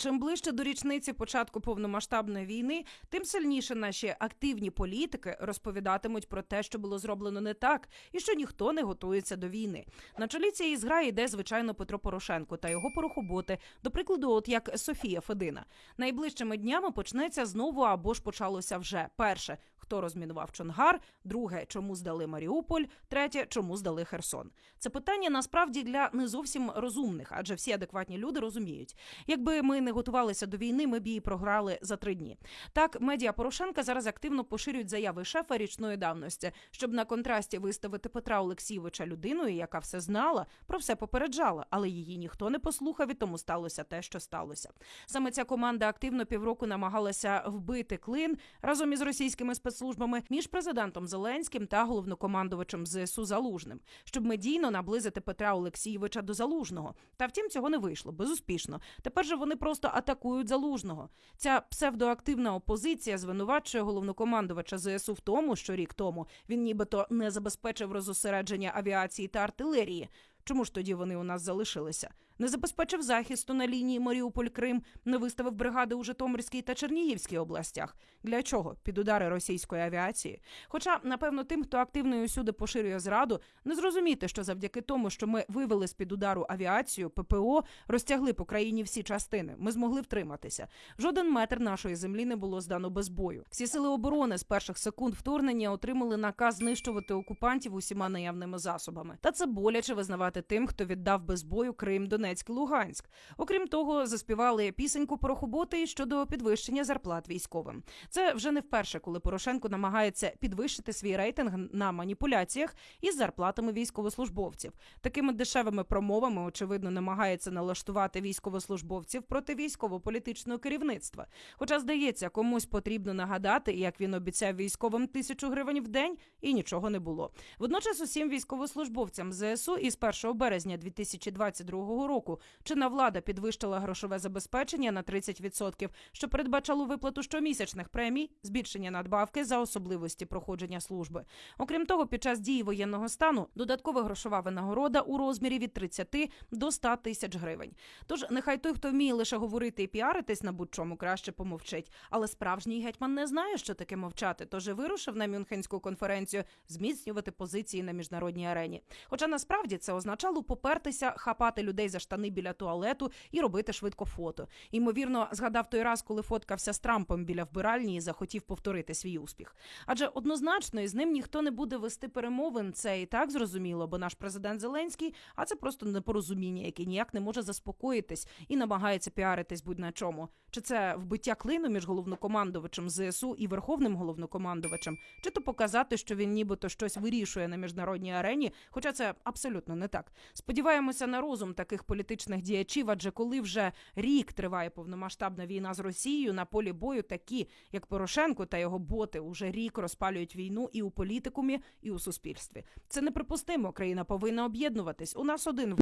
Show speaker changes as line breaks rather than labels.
Чим ближче до річниці початку повномасштабної війни, тим сильніше наші активні політики розповідатимуть про те, що було зроблено не так, і що ніхто не готується до війни. На чолі цієї зграї йде звичайно Петро Порошенко та його порохоботи. До прикладу, от як Софія Федина. Найближчими днями почнеться знову або ж почалося вже перше. Хто розмінував Чонгар, друге, чому здали Маріуполь, третє, чому здали Херсон. Це питання насправді для не зовсім розумних, адже всі адекватні люди розуміють, якби ми не готувалися до війни, ми б її програли за три дні. Так, медіа Порошенка зараз активно поширюють заяви шефа річної давності, щоб на контрасті виставити Петра Олексійовича людиною, яка все знала, про все попереджала, але її ніхто не послухав, і тому сталося те, що сталося. Саме ця команда активно півроку намагалася вбити клин разом із російськими спецслужбами між президентом Зеленським та головнокомандувачем ЗСУ Залужним, щоб медійно наблизити Петра Олексійовича до Залужного. Та втім, цього не вийшло безуспішно. Тепер же вони просто атакують Залужного. Ця псевдоактивна опозиція звинувачує головнокомандувача ЗСУ в тому, що рік тому він нібито не забезпечив розосередження авіації та артилерії. Чому ж тоді вони у нас залишилися? Не забезпечив захисту на лінії Маріуполь-Крим, не виставив бригади у Житомирській та Чернігівській областях. Для чого? Під удари російської авіації. Хоча, напевно, тим, хто активно і усюди поширює зраду, не зрозуміти, що завдяки тому, що ми вивели з під удару авіацію, ППО розтягли по країні всі частини. Ми змогли втриматися. Жоден метр нашої землі не було здано без бою. Всі сили оборони з перших секунд вторгнення отримали наказ знищувати окупантів усіма наявними засобами. Та це боляче визнавати тим, хто віддав без бою Крим, Донецьк, Луганськ. Окрім того, заспівали пісеньку порохоботи щодо підвищення зарплат військовим. Це вже не вперше, коли Порошенко намагається підвищити свій рейтинг на маніпуляціях із зарплатами військовослужбовців. Такими дешевими промовами, очевидно, намагається налаштувати військовослужбовців проти військово-політичного керівництва. Хоча, здається, комусь потрібно нагадати, як він обіцяв військовим тисячу гривень в день, і нічого не було. Водночас усім військовослужбовцям ЗСУ із 1 березня 2022 року чинна влада підвищила грошове забезпечення на 30%, що передбачало виплату щомісячних премій, збільшення надбавки за особливості проходження служби. Окрім того, під час дії воєнного стану додаткова грошова винагорода у розмірі від 30 до 100 тисяч гривень. Тож нехай той, хто вміє лише говорити і піаритись на будь-чому, краще помовчить. Але справжній гетьман не знає, що таке мовчати, тож і вирушив на Мюнхенську конференцію зміцнювати позиції на міжнародній арені. Хоча насправді це означало попертися, хапати людей за штани біля туалету і робити швидко фото. Ймовірно, згадав той раз, коли фоткався з Трампом біля вбиральні і захотів повторити свій успіх. Адже однозначно із ним ніхто не буде вести перемовин. Це і так зрозуміло, бо наш президент Зеленський, а це просто непорозуміння, яке ніяк не може заспокоїтись і намагається піаритись будь на чому. Чи це вбиття клину між головнокомандувачем ЗСУ і верховним головнокомандувачем, чи то показати, що він нібито щось вирішує на міжнародній арені, хоча це абсолютно не так. Сподіваємося на розум таких політичних діячів, адже коли вже рік триває повномасштабна війна з Росією, на полі бою такі, як Порошенко та його боти, уже рік розпалюють війну і у політикумі, і у суспільстві. Це неприпустимо. Країна повинна об'єднуватись. У нас один